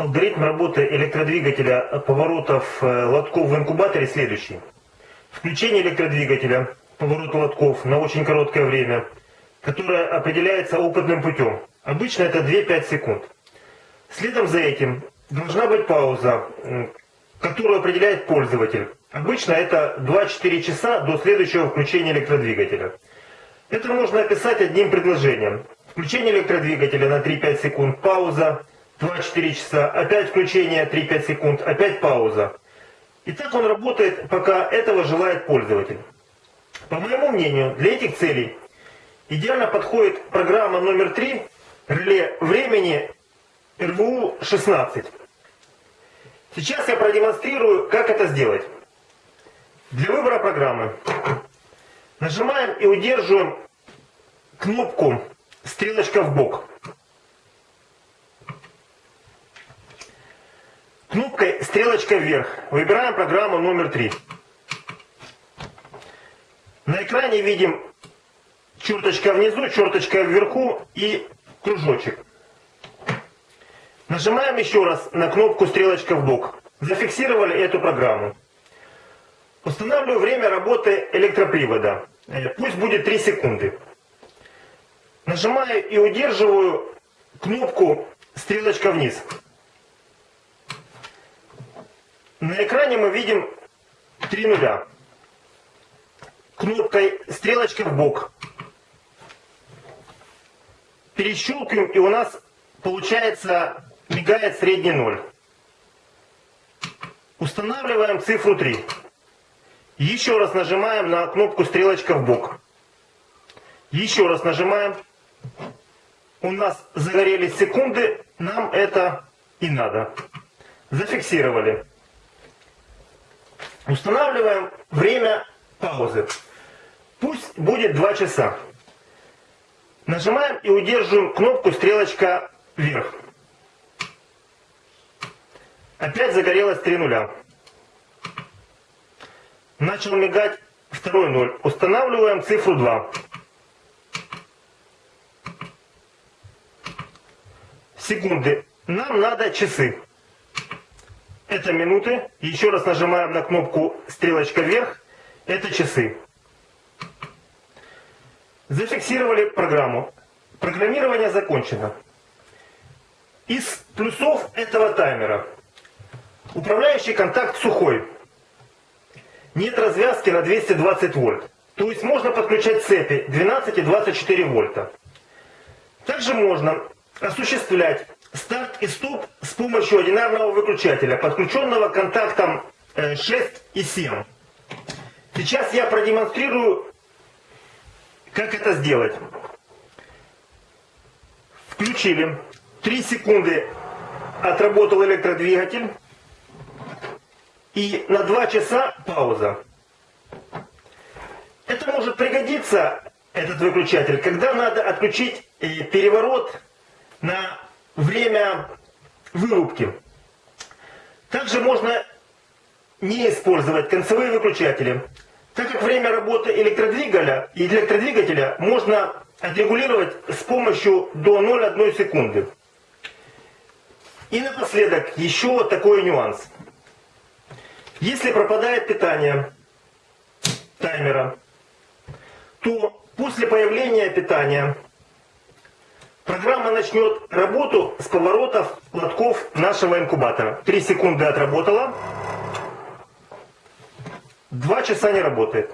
Алгоритм работы электродвигателя поворотов э, лотков в инкубаторе следующий. Включение электродвигателя поворота лотков на очень короткое время, которое определяется опытным путем. Обычно это 2-5 секунд. Следом за этим должна быть пауза, которую определяет пользователь. Обычно это 2-4 часа до следующего включения электродвигателя. Это можно описать одним предложением. Включение электродвигателя на 3-5 секунд, пауза, 2-4 часа, опять включение 3-5 секунд, опять пауза. И так он работает, пока этого желает пользователь. По моему мнению, для этих целей идеально подходит программа номер 3 реле времени РВУ-16. Сейчас я продемонстрирую, как это сделать. Для выбора программы нажимаем и удерживаем кнопку стрелочка в бок. Кнопкой стрелочка вверх выбираем программу номер 3. На экране видим черточка внизу, черточка вверху и кружочек. Нажимаем еще раз на кнопку стрелочка в бок. Зафиксировали эту программу. Устанавливаю время работы электропривода. Э, пусть будет 3 секунды. Нажимаю и удерживаю кнопку стрелочка вниз. На экране мы видим три нуля. Кнопкой стрелочка в бок. Перещелкиваем, и у нас получается мигает средний ноль. Устанавливаем цифру 3. Еще раз нажимаем на кнопку стрелочка в бок. Еще раз нажимаем. У нас загорелись секунды, нам это и надо. Зафиксировали. Устанавливаем время паузы. Пусть будет 2 часа. Нажимаем и удерживаем кнопку стрелочка вверх. Опять загорелось 3 нуля. Начал мигать второй ноль. Устанавливаем цифру 2. Секунды. Нам надо часы. Это минуты. Еще раз нажимаем на кнопку стрелочка вверх. Это часы. Зафиксировали программу. Программирование закончено. Из плюсов этого таймера. Управляющий контакт сухой. Нет развязки на 220 вольт. То есть можно подключать цепи 12 и 24 вольта. Также можно осуществлять старт и стоп помощью одинарного выключателя, подключенного контактом 6 э, и 7. Сейчас я продемонстрирую, как это сделать. Включили. 3 секунды отработал электродвигатель. И на 2 часа пауза. Это может пригодиться, этот выключатель, когда надо отключить э, переворот на время вырубки. Также можно не использовать концевые выключатели, так как время работы электродвигателя, электродвигателя можно отрегулировать с помощью до 0,1 секунды. И напоследок еще такой нюанс. Если пропадает питание таймера, то после появления питания программа начнет работу с поворотов лотков нашего инкубатора. Три секунды отработала, два часа не работает.